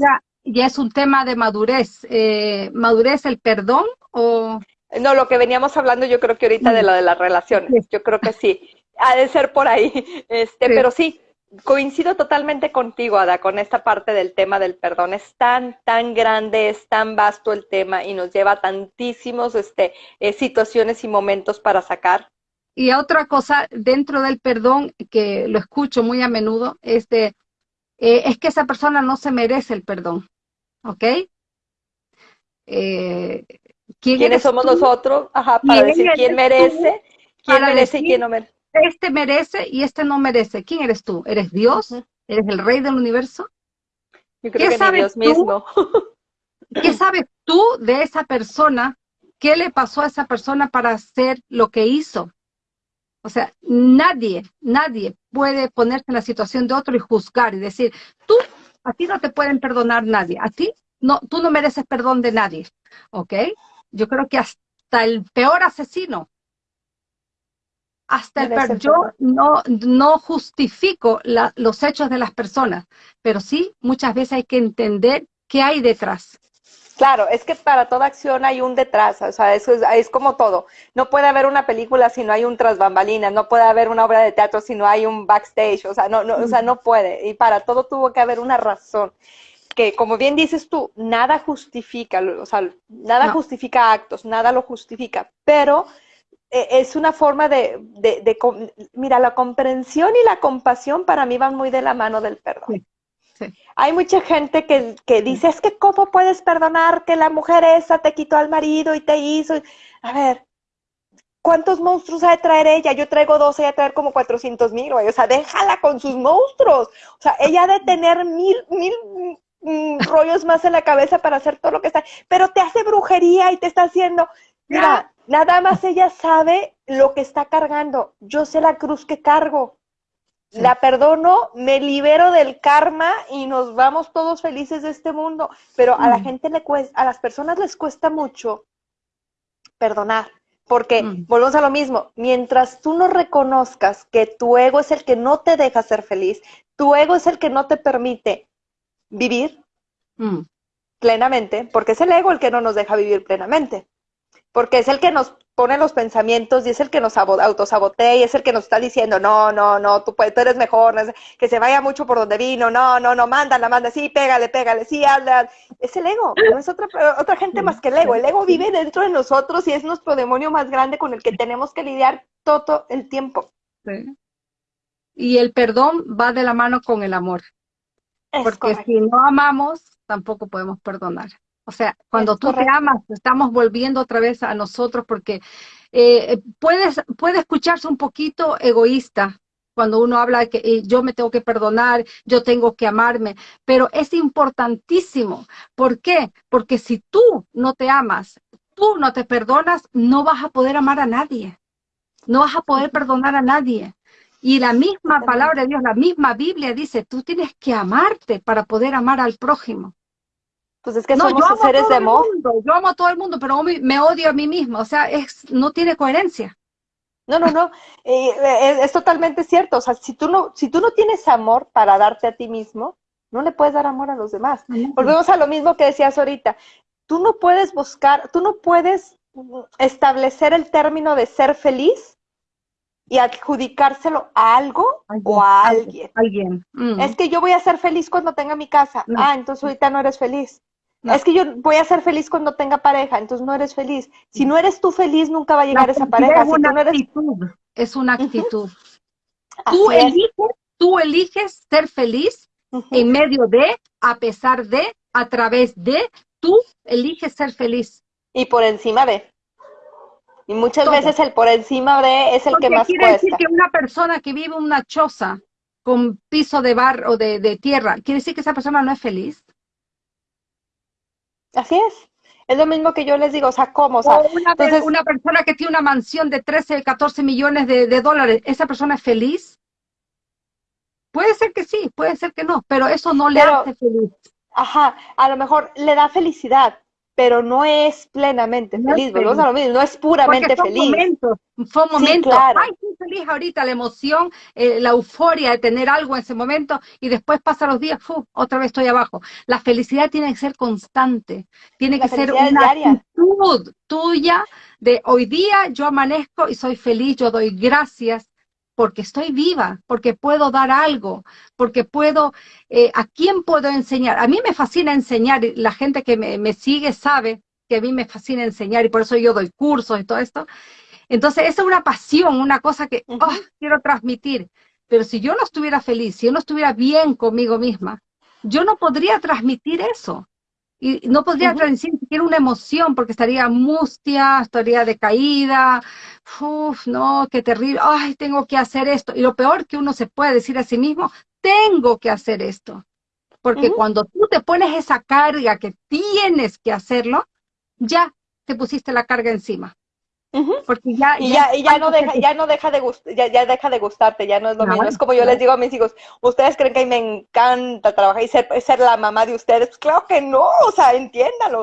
ya es un tema de madurez. Eh, ¿Madurez el perdón o...? No, lo que veníamos hablando yo creo que ahorita de lo de las relaciones. Yo creo que sí. Ha de ser por ahí. Este, Pero sí, coincido totalmente contigo, Ada, con esta parte del tema del perdón. Es tan, tan grande, es tan vasto el tema y nos lleva a tantísimos este, eh, situaciones y momentos para sacar. Y otra cosa dentro del perdón que lo escucho muy a menudo es de, eh, es que esa persona no se merece el perdón. ¿Ok? Eh, ¿Quiénes somos nosotros? Ajá, para decir quién merece, quién merece y quién no merece. Este merece y este no merece. ¿Quién eres tú? ¿Eres Dios? ¿Eres el rey del universo? Yo creo ¿Qué que Dios tú? mismo. ¿Qué sabes tú de esa persona? ¿Qué le pasó a esa persona para hacer lo que hizo? O sea, nadie, nadie puede ponerse en la situación de otro y juzgar y decir, tú a ti no te pueden perdonar nadie. A ti, no, tú no mereces perdón de nadie. ¿Ok? Yo creo que hasta el peor asesino, hasta el peor, yo no, no justifico los hechos de las personas, pero sí muchas veces hay que entender qué hay detrás. Claro, es que para toda acción hay un detrás, o sea, eso es, como todo. No puede haber una película si no hay un tras bambalinas, no puede haber una obra de teatro si no hay un backstage, o sea, no, no, o sea, no puede. Y para todo tuvo que haber una razón. Que como bien dices tú, nada justifica, o sea, nada justifica actos, nada lo justifica, pero eh, es una forma de, de, mira, la comprensión y la compasión para mí van muy de la mano del perdón. Hay mucha gente que, que, dice, es que cómo puedes perdonar que la mujer esa te quitó al marido y te hizo. A ver, ¿cuántos monstruos ha de traer ella? Yo traigo dos, ella traer como 400 mil, O sea, déjala con sus monstruos. O sea, ella ha de tener mil, mil mm, rollos más en la cabeza para hacer todo lo que está. Pero te hace brujería y te está haciendo. Mira, nada más ella sabe lo que está cargando. Yo sé la cruz que cargo la perdono, me libero del karma y nos vamos todos felices de este mundo. Pero a la mm. gente le cuesta, a las personas les cuesta mucho perdonar. Porque mm. volvemos a lo mismo, mientras tú no reconozcas que tu ego es el que no te deja ser feliz, tu ego es el que no te permite vivir mm. plenamente, porque es el ego el que no nos deja vivir plenamente. Porque es el que nos pone los pensamientos y es el que nos autosabotea y es el que nos está diciendo, no, no, no, tú, puedes, tú eres mejor, que se vaya mucho por donde vino, no, no, no, mándala, manda, sí, pégale, pégale, sí, hazla. Es el ego, no es otra, otra gente más que el ego. El ego vive dentro de nosotros y es nuestro demonio más grande con el que tenemos que lidiar todo el tiempo. Y el perdón va de la mano con el amor. porque si no amamos, tampoco podemos perdonar. O sea, cuando tú te amas, estamos volviendo otra vez a nosotros porque eh, puedes, puede escucharse un poquito egoísta cuando uno habla de que eh, yo me tengo que perdonar, yo tengo que amarme, pero es importantísimo. ¿Por qué? Porque si tú no te amas, tú no te perdonas, no vas a poder amar a nadie, no vas a poder perdonar a nadie. Y la misma palabra de Dios, la misma Biblia dice, tú tienes que amarte para poder amar al prójimo. Pues es que no, somos seres de amor. yo amo a todo el mundo, pero me odio a mí mismo. O sea, es, no tiene coherencia. No, no, no. Eh, es, totalmente cierto. O sea, si tú, no, si tú no tienes amor para darte a ti mismo, no le puedes dar amor a los demás. Volvemos a lo mismo que decías ahorita. Tú no puedes buscar, tú no puedes establecer el término de ser feliz y adjudicárselo a algo o a alguien. Alguien. Mm. Es que yo voy a ser feliz cuando tenga mi casa. Ah, entonces ahorita no eres feliz. Es que yo voy a ser feliz cuando tenga pareja, entonces no eres feliz. Si no eres tú feliz, nunca va a llegar esa pareja. Es una actitud, es una actitud. Tú, eliges, tú eliges ser feliz en medio de, a pesar de, a través de, tú eliges ser feliz. Y por encima de. Y muchas veces el por encima de es el que más quiere decir que una persona que vive una choza con piso de barro o de, de tierra, ¿quiere decir que esa persona no es feliz? Así es. Es lo mismo que yo les digo, o sea, ¿cómo? O, sea, una, una, persona que tiene una mansión de 13, 14 millones de, dólares, ¿esa persona es feliz? Puede ser que sí, puede ser que no, pero eso no le hace feliz. Ajá, a lo mejor le da felicidad, pero no es plenamente feliz, volvemos a lo mismo, no es puramente son feliz. Momentos, son momentos, ay, estoy feliz ahorita, la emoción, eh, la euforia de tener algo en ese momento, y después pasan los días, otra vez estoy abajo. La felicidad tiene que ser constante, tiene que ser una actitud tuya de hoy día yo amanezco y soy feliz, yo doy gracias, porque estoy viva, porque puedo dar algo, porque puedo, eh, ¿a quién puedo enseñar? A mí me fascina enseñar, la gente que me, sigue sabe que a mí me fascina enseñar y por eso yo doy cursos y todo esto. Entonces, esa es una pasión, una cosa que oh, quiero transmitir. Pero si yo no estuviera feliz, si yo no estuviera bien conmigo misma, yo no podría transmitir eso. Y no podría transmitir siquiera una emoción porque estaría mustia, estaría decaída, Uf, no, qué terrible, ay, tengo que hacer esto. Y lo peor que uno se puede decir a sí mismo, tengo que hacer esto. Porque cuando tú te pones esa carga que tienes que hacerlo, ya te pusiste la carga encima. Porque ya, y ya, ya, no deja, ya no deja de ya, ya, deja de gustarte, ya no es lo mismo. Es como yo les digo a mis hijos, ¿ustedes creen que me encanta trabajar y ser, ser la mamá de ustedes? Pues claro que no, o sea,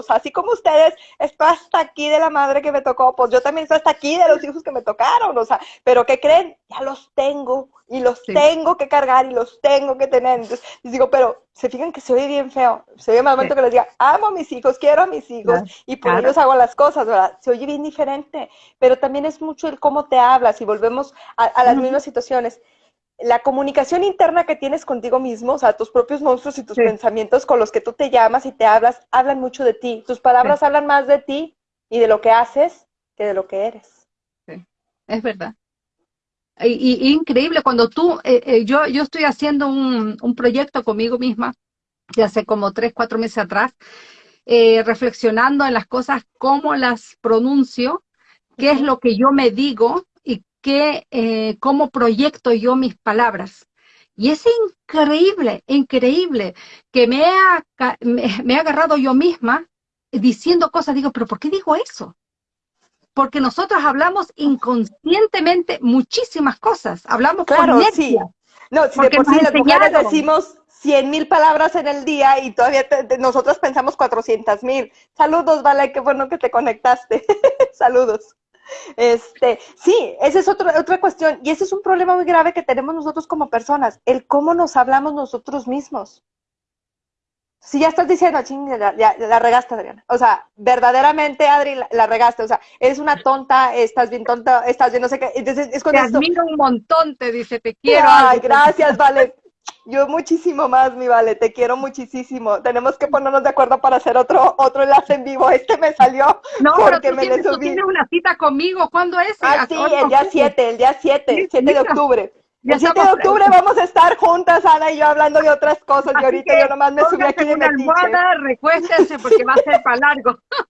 sea, así como ustedes, estoy hasta aquí de la madre que me tocó, pues yo también estoy hasta aquí de los hijos que me tocaron, o sea, pero ¿qué creen? Ya los tengo, y los tengo que cargar y los tengo que tener. Entonces, les digo, pero se fijan que se oye bien feo. Se oye más momento que les diga, amo a mis hijos, quiero a mis hijos y por ellos hago las cosas, ¿verdad? Se oye bien diferente, pero también es mucho el cómo te hablas y volvemos a, las mismas situaciones. La comunicación interna que tienes contigo mismo, o sea, tus propios monstruos y tus pensamientos con los que tú te llamas y te hablas, hablan mucho de ti. Tus palabras hablan más de ti y de lo que haces que de lo que eres. Sí, es verdad. Y, increíble cuando tú, eh, eh, yo, yo estoy haciendo un, un, proyecto conmigo misma, de hace como tres, cuatro meses atrás, eh, reflexionando en las cosas, cómo las pronuncio, qué es lo que yo me digo y qué, cómo proyecto yo mis palabras. Y es increíble, increíble que me, ha, me, me he agarrado yo misma diciendo cosas, digo, pero ¿por qué digo eso? Porque nosotros hablamos inconscientemente muchísimas cosas, hablamos claro, sí. No, si de por sí las mujeres decimos 100 mil palabras en el día y todavía nosotros pensamos 400 mil. Saludos, Vale, qué bueno que te conectaste. Saludos. Este, sí, esa es otra, otra cuestión y ese es un problema muy grave que tenemos nosotros como personas, el cómo nos hablamos nosotros mismos. Si ya estás diciendo, ching, ya, la regaste, Adriana. O sea, verdaderamente, Adri, la, regaste. O sea, eres una tonta, estás bien tonta, estás bien no sé qué. Entonces, es te admiro un montón, te dice, te quiero. Ay, gracias, Vale. Yo muchísimo más, mi Vale, te quiero muchísimo. Tenemos que ponernos de acuerdo para hacer otro otro enlace en vivo. Este me salió no, porque me tienes, tú tienes una cita conmigo. ¿Cuándo es? Ah, sí, el día 7, el día 7, 7 de octubre. El 7 de octubre vamos a estar juntas, Ana y yo, hablando de otras cosas. y ahorita yo nomás me subí aquí de una almohada, recuéstense porque va a ser para largo.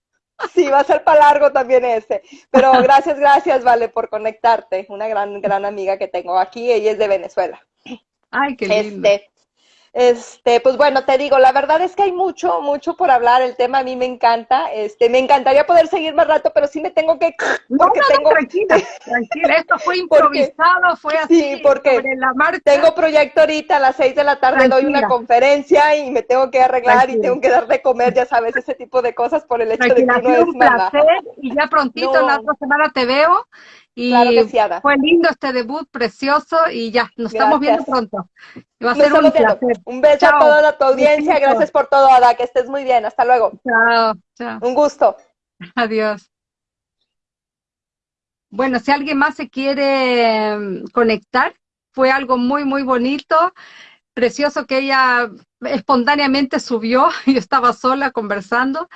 Sí, va a ser para largo también ese. Pero gracias, gracias, Vale, por conectarte. Una gran, gran amiga que tengo aquí. Ella es de Venezuela. Ay, qué lindo. Este, este, pues bueno, te digo, la verdad es que hay mucho, mucho por hablar. El tema a mí me encanta. Este, me encantaría poder seguir más rato, pero sí me tengo que. No, no, tengo... tranquila, tranquila. Esto fue improvisado, fue así. Sí, porque tengo proyecto ahorita a las seis de la tarde, doy una conferencia y me tengo que arreglar y tengo que dar de comer, ya sabes, ese tipo de cosas por el hecho de que no es un placer y ya prontito, la otra semana te veo y fue lindo este debut, precioso, y ya, nos estamos viendo pronto. Va a ser un, placer. un beso a toda tu audiencia, gracias por todo, Ada, que estés muy bien, hasta luego. Chao, chao. Un gusto. Adiós. Bueno, si alguien más se quiere mm, conectar, fue algo muy, muy bonito, precioso que ella espontáneamente subió, yo estaba sola conversando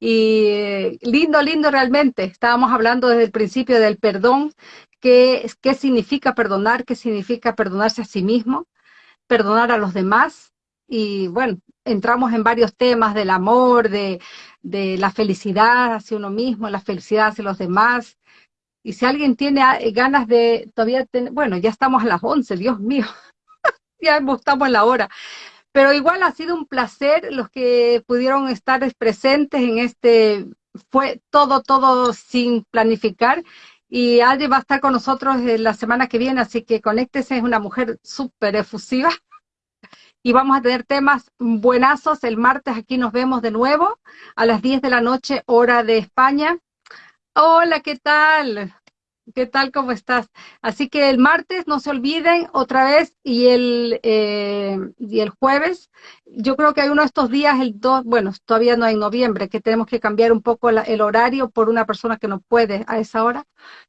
y lindo, lindo realmente. Estábamos hablando desde el principio del perdón, qué, qué significa perdonar, qué significa perdonarse a sí mismo, perdonar a los demás. Y bueno, entramos en varios temas del amor, de, de la felicidad hacia uno mismo, la felicidad hacia los demás. Y si alguien tiene ganas de todavía, bueno, ya estamos a las 11, Dios mío, ya estamos en la hora. Pero igual ha sido un placer los que pudieron estar presentes en este, fue todo, todo sin planificar. Y Adri va a estar con nosotros la semana que viene, así que conéctese, es una mujer súper efusiva. Y vamos a tener temas buenazos. El martes aquí nos vemos de nuevo a las 10 de la noche, hora de España. Hola, ¿qué tal? ¿Qué tal? ¿Cómo estás? Así que el martes no se olviden otra vez y el, eh, y el jueves, yo creo que hay uno de estos días, el 2, bueno, todavía no hay noviembre, que tenemos que cambiar un poco el horario por una persona que no puede a esa hora.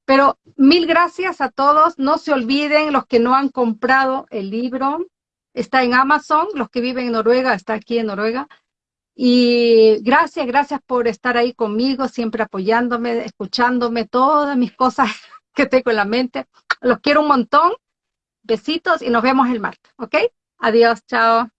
Pero mil gracias a todos. No se olviden los que no han comprado el libro. Está en Amazon, los que viven en Noruega, está aquí en Noruega. Y gracias, gracias por estar ahí conmigo, siempre apoyándome, escuchándome, todas mis cosas que tengo en la mente. Los quiero un montón. Besitos y nos vemos el martes, ¿ok? Adiós, chao.